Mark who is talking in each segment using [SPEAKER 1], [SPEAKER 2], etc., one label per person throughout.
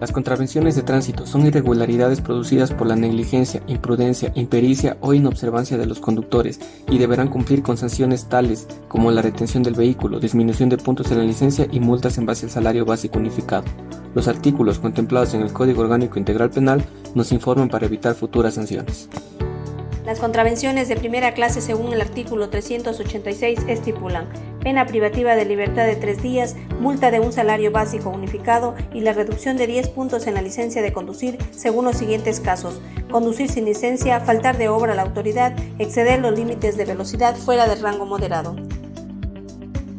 [SPEAKER 1] Las contravenciones de tránsito son irregularidades producidas por la negligencia, imprudencia, impericia o inobservancia de los conductores y deberán cumplir con sanciones tales como la retención del vehículo, disminución de puntos en la licencia y multas en base al salario básico unificado. Los artículos contemplados en el Código Orgánico Integral Penal nos informan para evitar futuras sanciones.
[SPEAKER 2] Las contravenciones de primera clase según el artículo 386 estipulan pena privativa de libertad de tres días, multa de un salario básico unificado y la reducción de 10 puntos en la licencia de conducir según los siguientes casos. Conducir sin licencia, faltar de obra a la autoridad, exceder los límites de velocidad fuera del rango moderado.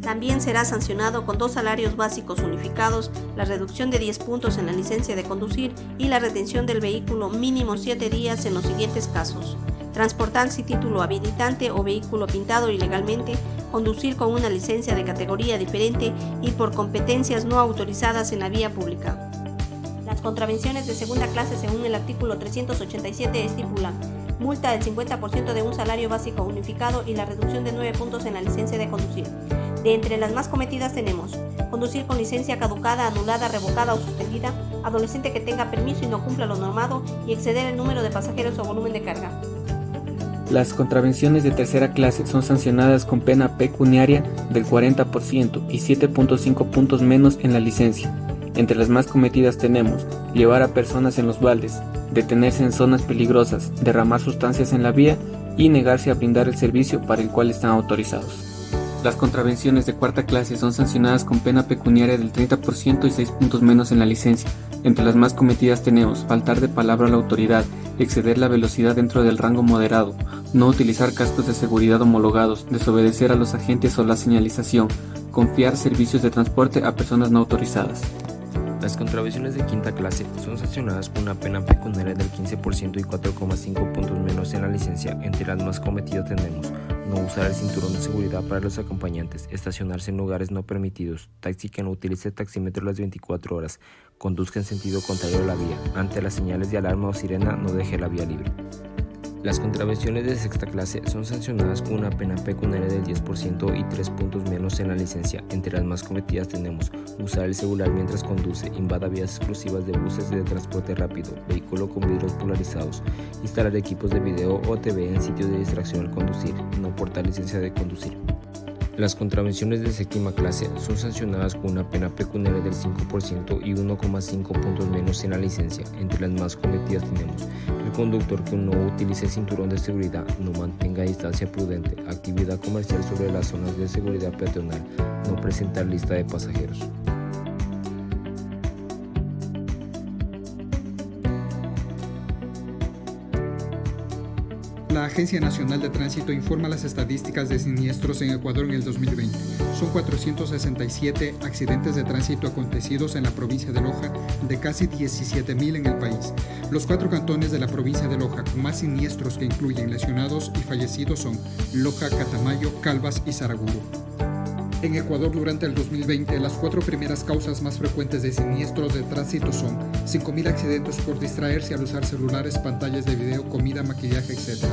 [SPEAKER 2] También será sancionado con dos salarios básicos unificados, la reducción de 10 puntos en la licencia de conducir y la retención del vehículo mínimo 7 días en los siguientes casos transportar sin título habilitante o vehículo pintado ilegalmente, conducir con una licencia de categoría diferente y por competencias no autorizadas en la vía pública. Las contravenciones de segunda clase según el artículo 387 estipulan multa del 50% de un salario básico unificado y la reducción de 9 puntos en la licencia de conducir. De entre las más cometidas tenemos conducir con licencia caducada, anulada, revocada o suspendida, adolescente que tenga permiso y no cumpla lo normado y exceder el número de pasajeros o volumen de carga.
[SPEAKER 1] Las contravenciones de tercera clase son sancionadas con pena pecuniaria del 40% y 7.5 puntos menos en la licencia. Entre las más cometidas tenemos llevar a personas en los baldes, detenerse en zonas peligrosas, derramar sustancias en la vía y negarse a brindar el servicio para el cual están autorizados. Las contravenciones de cuarta clase son sancionadas con pena pecuniaria del 30% y 6 puntos menos en la licencia. Entre las más cometidas tenemos faltar de palabra a la autoridad, exceder la velocidad dentro del rango moderado, no utilizar cascos de seguridad homologados, desobedecer a los agentes o la señalización, confiar servicios de transporte a personas no autorizadas.
[SPEAKER 3] Las contravenciones de quinta clase son sancionadas con una pena pecuniaria del 15% y 4,5 puntos menos en la licencia. Entre las más cometidas tenemos no usar el cinturón de seguridad para los acompañantes, estacionarse en lugares no permitidos, taxi que no utilice taxímetro las 24 horas, conduzca en sentido contrario a la vía, ante las señales de alarma o sirena no deje la vía libre. Las contravenciones de sexta clase son sancionadas con una pena pecuniaria del 10% y 3 puntos menos en la licencia. Entre las más cometidas tenemos usar el celular mientras conduce, invada vías exclusivas de buses de transporte rápido, vehículo con vidrios polarizados, instalar equipos de video o TV en sitios de distracción al conducir, no portar licencia de conducir. Las contravenciones de séptima clase son sancionadas con una pena pecuniaria del 5% y 1,5 puntos menos en la licencia. Entre las más cometidas tenemos el conductor que no utilice cinturón de seguridad, no mantenga distancia prudente, actividad comercial sobre las zonas de seguridad peatonal, no presentar lista de pasajeros.
[SPEAKER 4] La Agencia Nacional de Tránsito informa las estadísticas de siniestros en Ecuador en el 2020. Son 467 accidentes de tránsito acontecidos en la provincia de Loja, de casi 17.000 en el país. Los cuatro cantones de la provincia de Loja con más siniestros que incluyen lesionados y fallecidos son Loja, Catamayo, Calvas y Saraguro. En Ecuador durante el 2020, las cuatro primeras causas más frecuentes de siniestros de tránsito son 5.000 accidentes por distraerse al usar celulares, pantallas de video, comida, maquillaje, etc.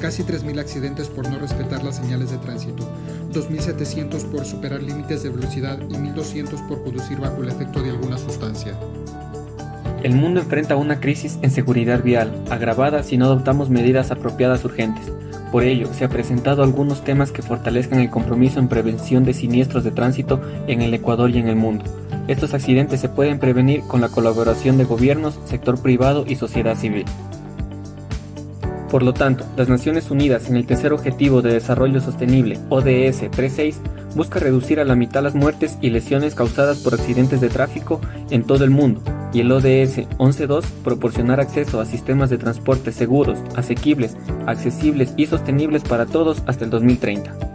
[SPEAKER 4] Casi 3.000 accidentes por no respetar las señales de tránsito, 2.700 por superar límites de velocidad y 1.200 por conducir bajo el efecto de alguna sustancia.
[SPEAKER 1] El mundo enfrenta una crisis en seguridad vial, agravada si no adoptamos medidas apropiadas urgentes. Por ello, se ha presentado algunos temas que fortalezcan el compromiso en prevención de siniestros de tránsito en el Ecuador y en el mundo. Estos accidentes se pueden prevenir con la colaboración de gobiernos, sector privado y sociedad civil. Por lo tanto, las Naciones Unidas en el tercer Objetivo de Desarrollo Sostenible, ODS 3.6, busca reducir a la mitad las muertes y lesiones causadas por accidentes de tráfico en todo el mundo, y el ODS 11.2 proporcionar acceso a sistemas de transporte seguros, asequibles, accesibles y sostenibles para todos hasta el 2030.